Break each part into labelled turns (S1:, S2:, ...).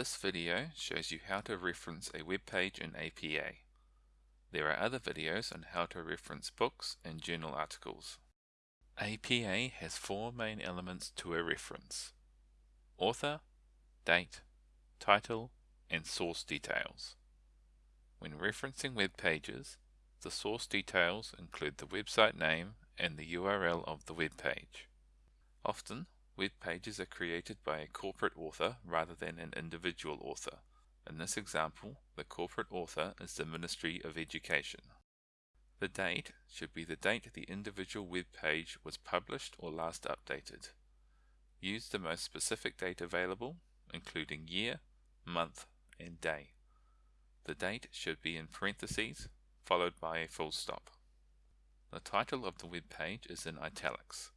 S1: This video shows you how to reference a web page in APA. There are other videos on how to reference books and journal articles. APA has four main elements to a reference. Author, date, title, and source details. When referencing web pages, the source details include the website name and the URL of the web page. Often, web pages are created by a corporate author rather than an individual author. In this example, the corporate author is the Ministry of Education. The date should be the date the individual web page was published or last updated. Use the most specific date available, including year, month, and day. The date should be in parentheses, followed by a full stop. The title of the web page is in italics.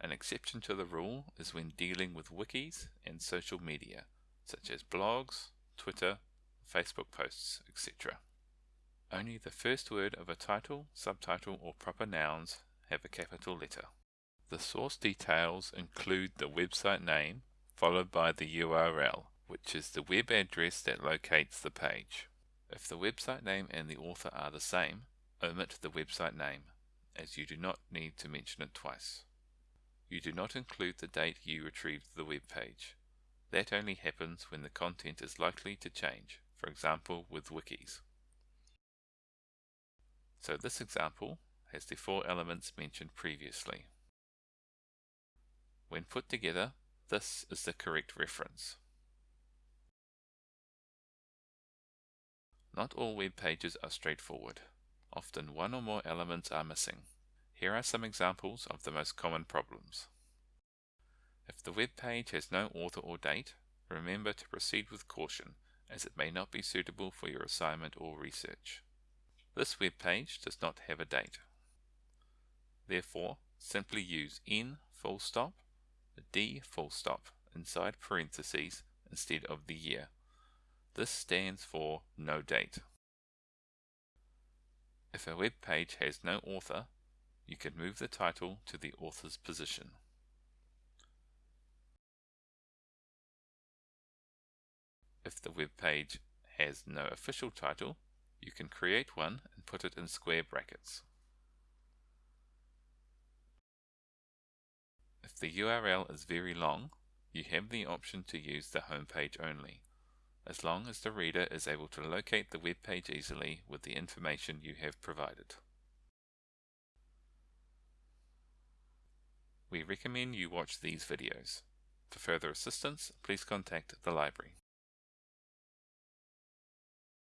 S1: An exception to the rule is when dealing with wikis and social media, such as blogs, Twitter, Facebook posts, etc. Only the first word of a title, subtitle, or proper nouns have a capital letter. The source details include the website name, followed by the URL, which is the web address that locates the page. If the website name and the author are the same, omit the website name, as you do not need to mention it twice. You do not include the date you retrieved the web page. That only happens when the content is likely to change, for example with wikis. So this example has the four elements mentioned previously. When put together, this is the correct reference. Not all web pages are straightforward. Often one or more elements are missing. Here are some examples of the most common problems. If the web page has no author or date, remember to proceed with caution as it may not be suitable for your assignment or research. This web page does not have a date. Therefore, simply use n full stop, d full stop inside parentheses instead of the year. This stands for no date. If a web page has no author, you can move the title to the author's position. If the web page has no official title, you can create one and put it in square brackets. If the URL is very long, you have the option to use the home page only, as long as the reader is able to locate the web page easily with the information you have provided. Recommend you watch these videos. For further assistance, please contact the library.